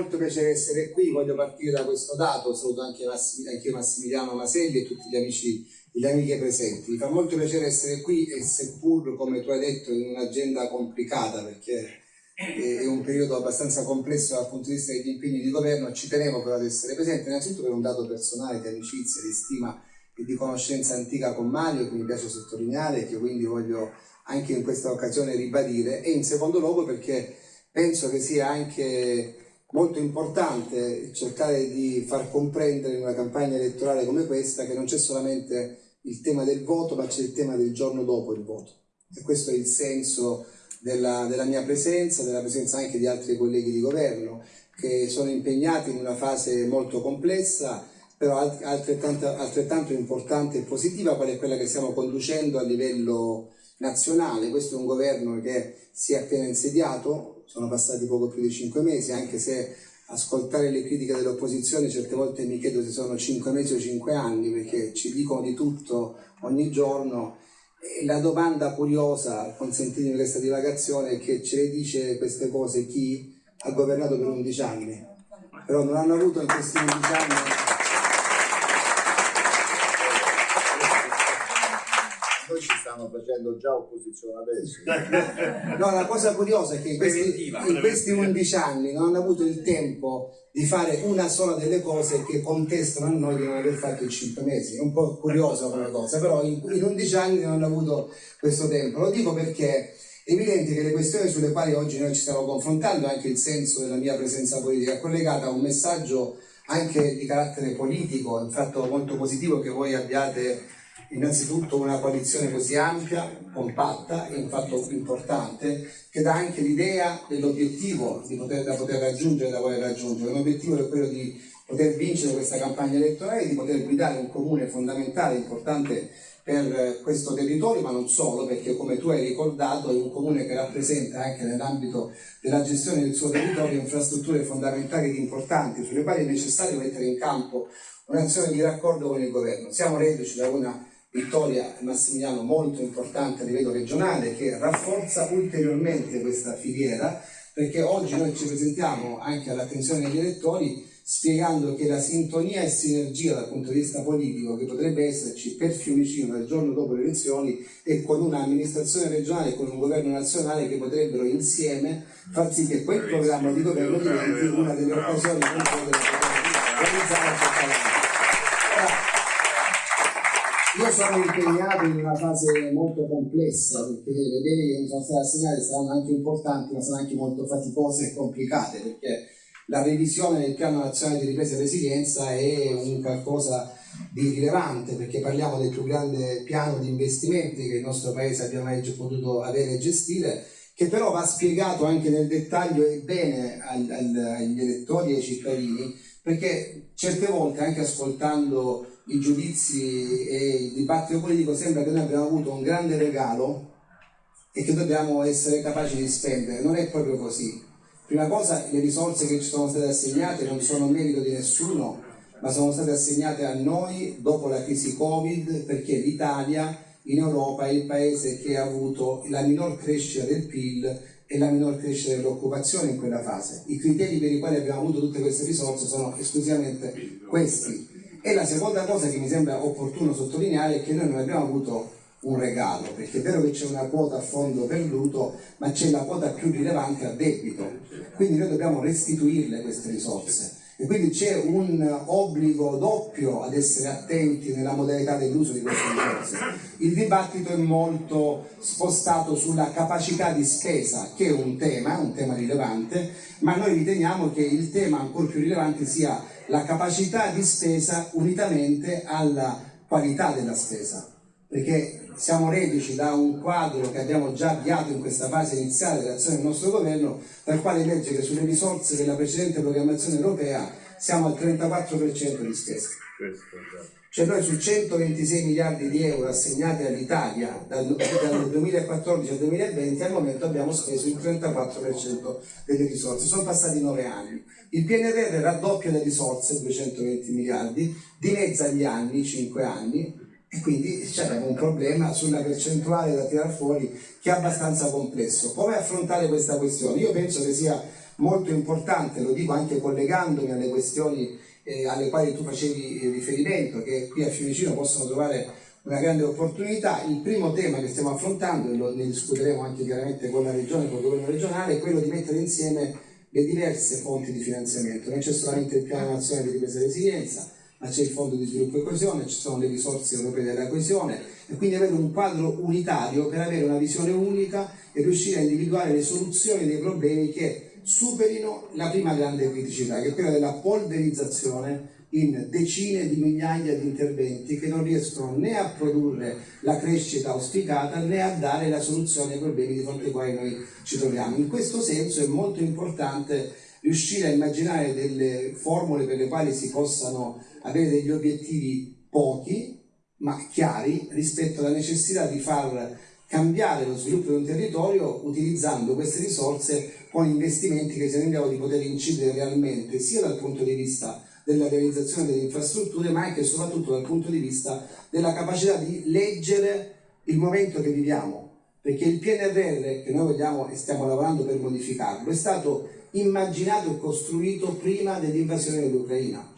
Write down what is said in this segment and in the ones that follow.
molto piacere essere qui, voglio partire da questo dato, saluto anche, Massim, anche Massimiliano Maselli e tutti gli amici e le amiche presenti. Mi fa molto piacere essere qui e seppur, come tu hai detto, in un'agenda complicata perché è un periodo abbastanza complesso dal punto di vista degli impegni di governo, ci tenevo però ad essere presente, innanzitutto per un dato personale di amicizia, di stima e di conoscenza antica con Mario che mi piace sottolineare e che quindi voglio anche in questa occasione ribadire e in secondo luogo perché penso che sia anche molto importante cercare di far comprendere in una campagna elettorale come questa che non c'è solamente il tema del voto ma c'è il tema del giorno dopo il voto e questo è il senso della, della mia presenza, della presenza anche di altri colleghi di governo che sono impegnati in una fase molto complessa però altrettanto, altrettanto importante e positiva qual è quella che stiamo conducendo a livello nazionale. Questo è un governo che si è appena insediato, sono passati poco più di cinque mesi, anche se ascoltare le critiche dell'opposizione certe volte mi chiedo se sono cinque mesi o cinque anni, perché ci dicono di tutto ogni giorno. E la domanda curiosa, consentitemi questa divagazione, è che ce le dice queste cose chi ha governato per 11 anni, però non hanno avuto in questi 11 anni noi ci stanno facendo già opposizione adesso. no, la cosa curiosa è che in questi, in questi 11 anni non hanno avuto il tempo di fare una sola delle cose che contestano a noi di non aver fatto in 5 mesi. È un po' curiosa come cosa, però in, in 11 anni non hanno avuto questo tempo. Lo dico perché è evidente che le questioni sulle quali oggi noi ci stiamo confrontando, anche il senso della mia presenza politica, è collegata a un messaggio anche di carattere politico, è un fatto molto positivo che voi abbiate innanzitutto una coalizione così ampia, compatta, è un fatto importante, che dà anche l'idea dell'obiettivo da poter raggiungere, da voler raggiungere. L'obiettivo è quello di poter vincere questa campagna elettorale, di poter guidare un comune fondamentale, importante per questo territorio, ma non solo, perché come tu hai ricordato è un comune che rappresenta anche nell'ambito della gestione del suo territorio infrastrutture fondamentali ed importanti, sulle quali è necessario mettere in campo un'azione di raccordo con il governo. Siamo reduci da una Vittoria Massimiliano molto importante a livello regionale che rafforza ulteriormente questa filiera perché oggi noi ci presentiamo anche all'attenzione degli elettori spiegando che la sintonia e sinergia dal punto di vista politico che potrebbe esserci per Fiumicino il giorno dopo le elezioni e con un'amministrazione regionale e con un governo nazionale che potrebbero insieme far sì che quel programma di governo diventi una delle occasioni per realizzare sono impegnato in una fase molto complessa perché le deleghe che mi sono state assegnate saranno anche importanti ma saranno anche molto faticose e complicate perché la revisione del piano nazionale di ripresa e resilienza è un qualcosa di rilevante perché parliamo del più grande piano di investimenti che il nostro paese abbia mai potuto avere e gestire che però va spiegato anche nel dettaglio e bene agli elettori e ai cittadini perché certe volte anche ascoltando i giudizi e il dibattito politico sembra che noi abbiamo avuto un grande regalo e che dobbiamo essere capaci di spendere. Non è proprio così. Prima cosa, le risorse che ci sono state assegnate non sono merito di nessuno, ma sono state assegnate a noi dopo la crisi Covid perché l'Italia in Europa è il paese che ha avuto la minor crescita del PIL e la minor crescita dell'occupazione in quella fase. I criteri per i quali abbiamo avuto tutte queste risorse sono esclusivamente questi e la seconda cosa che mi sembra opportuno sottolineare è che noi non abbiamo avuto un regalo, perché è vero che c'è una quota a fondo perduto, ma c'è la quota più rilevante a debito. Quindi noi dobbiamo restituirle queste risorse. E quindi c'è un obbligo doppio ad essere attenti nella modalità dell'uso di queste risorse. Il dibattito è molto spostato sulla capacità di spesa, che è un tema, un tema rilevante, ma noi riteniamo che il tema ancora più rilevante sia la capacità di spesa unitamente alla qualità della spesa, perché siamo reduci da un quadro che abbiamo già avviato in questa fase iniziale dell'azione del nostro governo, dal quale legge che sulle risorse della precedente programmazione europea siamo al 34% di spesa. Cioè noi su 126 miliardi di euro assegnati all'Italia dal, dal 2014 al 2020 al momento abbiamo speso il 34% delle risorse, sono passati 9 anni. Il PNRR raddoppia le risorse, 220 miliardi, dimezza gli anni, 5 anni, E quindi c'è un problema sulla percentuale da tirare fuori che è abbastanza complesso. Come affrontare questa questione? Io penso che sia molto importante, lo dico anche collegandomi alle questioni eh, alle quali tu facevi riferimento, che qui a Fiumicino possono trovare una grande opportunità. Il primo tema che stiamo affrontando, e lo, ne discuteremo anche chiaramente con la regione, con il governo regionale, è quello di mettere insieme le diverse fonti di finanziamento. Non c'è solamente il piano nazionale di ripresa e resilienza, ma c'è il fondo di sviluppo e coesione, ci sono le risorse europee della coesione e quindi avere un quadro unitario per avere una visione unica e riuscire a individuare le soluzioni dei problemi che superino la prima grande criticità, che è quella della polverizzazione in decine di migliaia di interventi che non riescono né a produrre la crescita auspicata né a dare la soluzione ai problemi di fronte ai quali noi ci troviamo. In questo senso è molto importante riuscire a immaginare delle formule per le quali si possano avere degli obiettivi pochi ma chiari rispetto alla necessità di far cambiare lo sviluppo di un territorio utilizzando queste risorse con investimenti che siano in grado di poter incidere realmente sia dal punto di vista della realizzazione delle infrastrutture ma anche e soprattutto dal punto di vista della capacità di leggere il momento che viviamo. Perché il PNRR che noi vogliamo e stiamo lavorando per modificarlo è stato immaginato e costruito prima dell'invasione dell'Ucraina.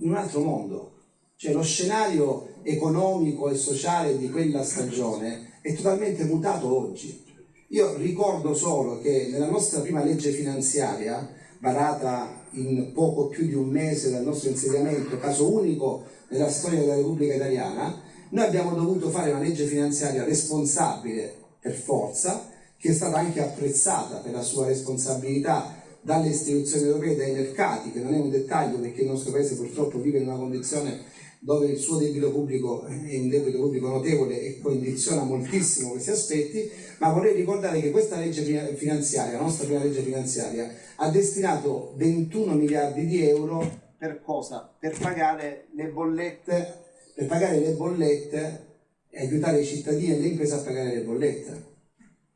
In un altro mondo. Cioè lo scenario economico e sociale di quella stagione è totalmente mutato oggi. Io ricordo solo che nella nostra prima legge finanziaria varata in poco più di un mese dal nostro insediamento, caso unico nella storia della Repubblica Italiana, noi abbiamo dovuto fare una legge finanziaria responsabile per forza, che è stata anche apprezzata per la sua responsabilità dalle istituzioni europee dai mercati, che non è un dettaglio perché il nostro paese purtroppo vive in una condizione dove il suo debito pubblico è un debito pubblico notevole e condiziona moltissimo questi aspetti, ma vorrei ricordare che questa legge finanziaria, la nostra prima legge finanziaria, ha destinato 21 miliardi di euro per cosa? Per pagare le bollette, per pagare le bollette e aiutare i cittadini e le imprese a pagare le bollette.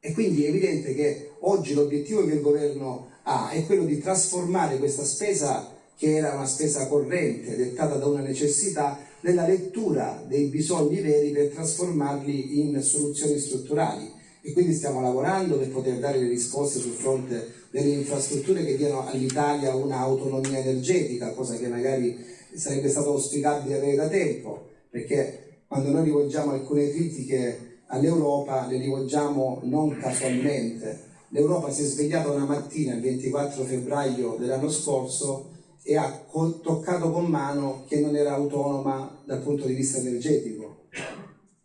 E quindi è evidente che oggi l'obiettivo che il governo ha è quello di trasformare questa spesa che era una spesa corrente dettata da una necessità nella lettura dei bisogni veri per trasformarli in soluzioni strutturali. E quindi stiamo lavorando per poter dare le risposte sul fronte delle infrastrutture che diano all'Italia un'autonomia energetica, cosa che magari sarebbe stato auspicabile avere da tempo, perché quando noi rivolgiamo alcune critiche all'Europa le rivolgiamo non casualmente. L'Europa si è svegliata una mattina il 24 febbraio dell'anno scorso e ha toccato con mano che non era autonoma dal punto di vista energetico.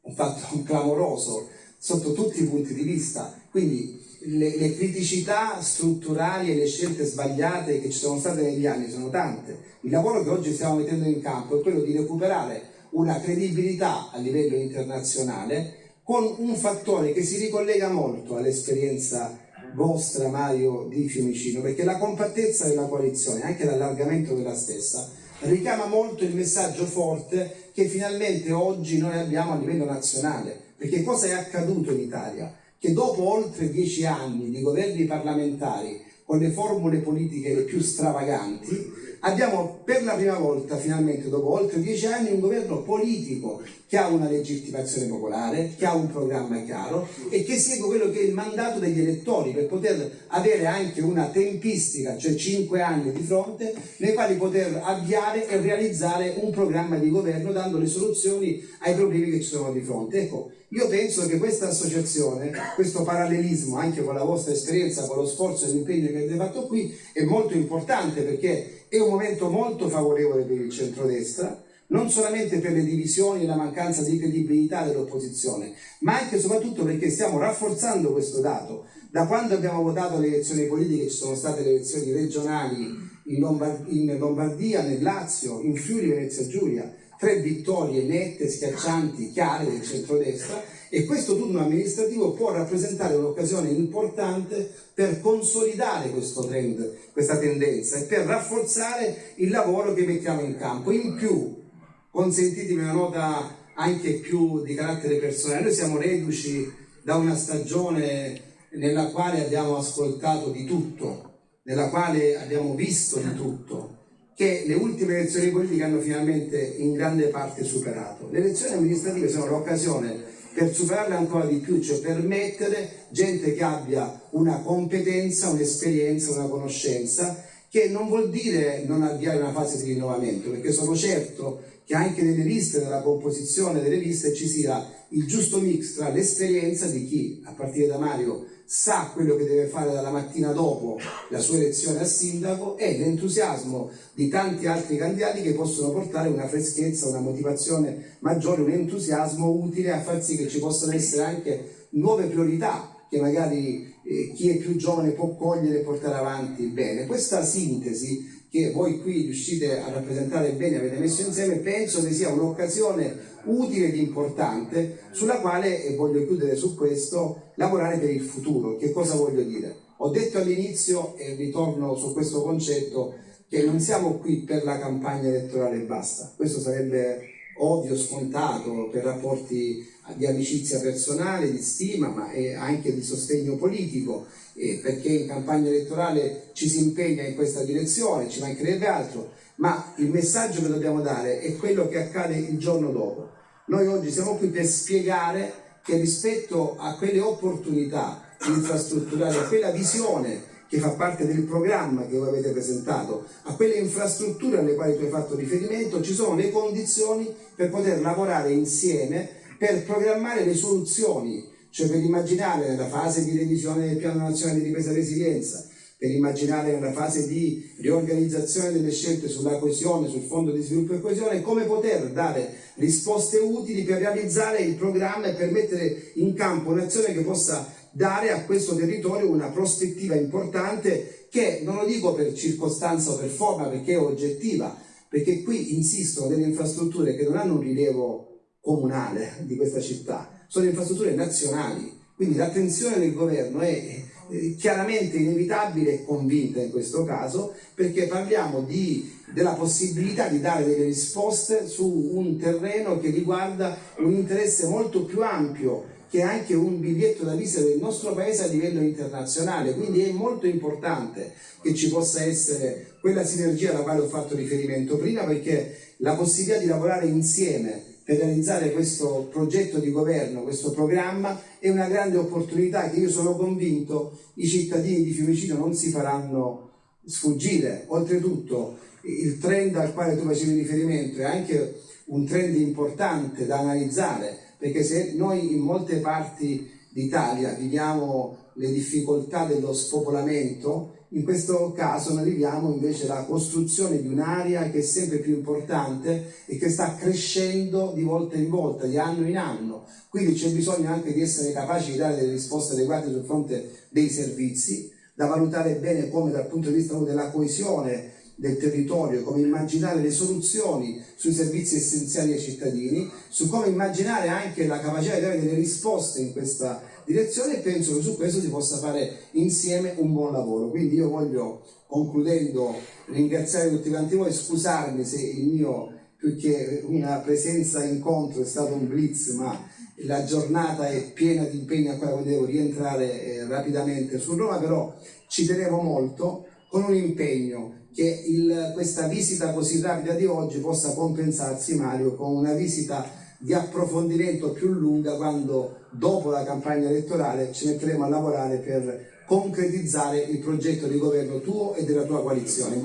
Un fatto clamoroso sotto tutti i punti di vista. Quindi le, le, criticità strutturali e le scelte sbagliate che ci sono state negli anni sono tante. Il lavoro che oggi stiamo mettendo in campo è quello di recuperare una credibilità a livello internazionale con un fattore che si ricollega molto all'esperienza vostra Mario di Fiumicino, perché la compattezza della coalizione, anche l'allargamento della stessa, richiama molto il messaggio forte che finalmente oggi noi abbiamo a livello nazionale. Perché cosa è accaduto in Italia? Che dopo oltre dieci anni di governi parlamentari con le formule politiche le più stravaganti, abbiamo per la prima volta finalmente dopo oltre dieci anni un governo politico che ha una legittimazione popolare, che ha un programma chiaro e che segue quello che è il mandato degli elettori per poter avere anche una tempistica, cioè cinque anni di fronte, nei quali poter avviare e realizzare un programma di governo dando le soluzioni ai problemi che ci sono di fronte. Ecco, io penso che questa associazione, questo parallelismo anche con la vostra esperienza, con lo sforzo e l'impegno che avete fatto qui, è molto importante perché è un momento molto favorevole per il centrodestra, non solamente per le divisioni e la mancanza di credibilità dell'opposizione, ma anche e soprattutto perché stiamo rafforzando questo dato. Da quando abbiamo votato le elezioni politiche ci sono state le elezioni regionali in, Lombard in Lombardia, nel Lazio, in Friuli, Venezia Giulia, tre vittorie nette, schiaccianti, chiare del centrodestra e questo turno amministrativo può rappresentare un'occasione importante per consolidare questo trend, questa tendenza e per rafforzare il lavoro che mettiamo in campo. In più, consentitemi una nota anche più di carattere personale, noi siamo reduci da una stagione nella quale abbiamo ascoltato di tutto, nella quale abbiamo visto di tutto che le ultime elezioni politiche hanno finalmente in grande parte superato. Le elezioni amministrative sono l'occasione per superarle ancora di più, cioè permettere gente che abbia una competenza, un'esperienza, una conoscenza, che non vuol dire non avviare una fase di rinnovamento, perché sono certo che anche nelle liste, nella composizione delle liste ci sia il giusto mix tra l'esperienza di chi, a partire da Mario, sa quello che deve fare dalla mattina dopo la sua elezione a sindaco e l'entusiasmo di tanti altri candidati che possono portare una freschezza, una motivazione maggiore, un entusiasmo utile a far sì che ci possano essere anche nuove priorità che magari eh, chi è più giovane può cogliere e portare avanti bene. Questa sintesi che voi qui riuscite a rappresentare bene, avete messo insieme, penso che sia un'occasione utile ed importante sulla quale, e voglio chiudere su questo, lavorare per il futuro. Che cosa voglio dire? Ho detto all'inizio, e ritorno su questo concetto, che non siamo qui per la campagna elettorale e basta. Questo sarebbe ovvio, scontato, per rapporti di amicizia personale, di stima, ma anche di sostegno politico, perché in campagna elettorale ci si impegna in questa direzione, ci mancherebbe altro, ma il messaggio che dobbiamo dare è quello che accade il giorno dopo. Noi oggi siamo qui per spiegare che rispetto a quelle opportunità infrastrutturali, a quella visione che fa parte del programma che voi avete presentato, a quelle infrastrutture alle quali tu hai fatto riferimento, ci sono le condizioni per poter lavorare insieme per programmare le soluzioni, cioè per immaginare nella fase di revisione del Piano Nazionale di Ripresa e Resilienza, per immaginare nella fase di riorganizzazione delle scelte sulla coesione, sul Fondo di Sviluppo e Coesione, come poter dare risposte utili per realizzare il programma e per mettere in campo un'azione che possa dare a questo territorio una prospettiva importante che non lo dico per circostanza o per forma perché è oggettiva, perché qui insistono delle infrastrutture che non hanno un rilievo comunale di questa città, sono infrastrutture nazionali, quindi l'attenzione del governo è chiaramente inevitabile e convinta in questo caso perché parliamo di, della possibilità di dare delle risposte su un terreno che riguarda un interesse molto più ampio che è anche un biglietto da visita del nostro paese a livello internazionale, quindi è molto importante che ci possa essere quella sinergia alla quale ho fatto riferimento prima perché la possibilità di lavorare insieme per realizzare questo progetto di governo, questo programma, è una grande opportunità che io sono convinto i cittadini di Fiumicino non si faranno sfuggire. Oltretutto il trend al quale tu facevi riferimento è anche un trend importante da analizzare perché se noi in molte parti d'Italia viviamo le difficoltà dello spopolamento, in questo caso noi viviamo invece la costruzione di un'area che è sempre più importante e che sta crescendo di volta in volta, di anno in anno. Quindi c'è bisogno anche di essere capaci di dare delle risposte adeguate sul fronte dei servizi, da valutare bene come dal punto di vista della coesione del territorio, come immaginare le soluzioni sui servizi essenziali ai cittadini, su come immaginare anche la capacità di dare delle risposte in questa direzione e penso che su questo si possa fare insieme un buon lavoro. Quindi io voglio, concludendo, ringraziare tutti quanti voi, scusarmi se il mio, più che una presenza incontro, è stato un blitz, ma la giornata è piena di impegni a cui devo rientrare eh, rapidamente su Roma, però ci tenevo molto con un impegno che il, questa visita così rapida di oggi possa compensarsi Mario con una visita di approfondimento più lunga quando dopo la campagna elettorale ci metteremo a lavorare per concretizzare il progetto di governo tuo e della tua coalizione. In.